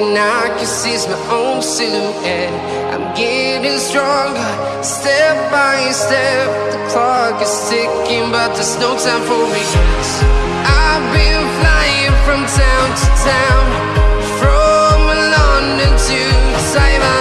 Everything I can see is my own silhouette. I'm getting stronger, step by step. The clock is ticking, but there's no time for me. I've been flying from town to town, from London to Taiwan.